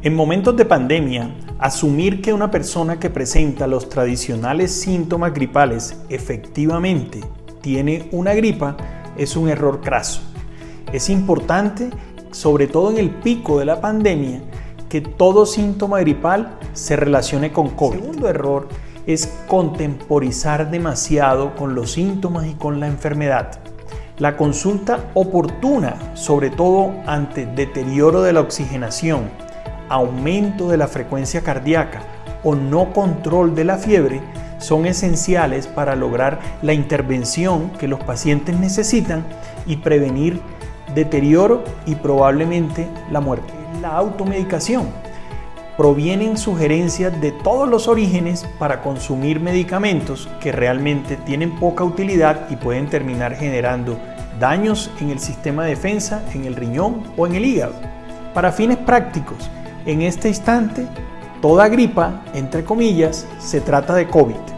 En momentos de pandemia, asumir que una persona que presenta los tradicionales síntomas gripales efectivamente tiene una gripa es un error craso. Es importante, sobre todo en el pico de la pandemia, que todo síntoma gripal se relacione con COVID. El segundo error es contemporizar demasiado con los síntomas y con la enfermedad. La consulta oportuna, sobre todo ante deterioro de la oxigenación, aumento de la frecuencia cardíaca o no control de la fiebre, son esenciales para lograr la intervención que los pacientes necesitan y prevenir deterioro y probablemente la muerte. La automedicación. Provienen sugerencias de todos los orígenes para consumir medicamentos que realmente tienen poca utilidad y pueden terminar generando daños en el sistema de defensa, en el riñón o en el hígado. Para fines prácticos, en este instante, toda gripa, entre comillas, se trata de COVID.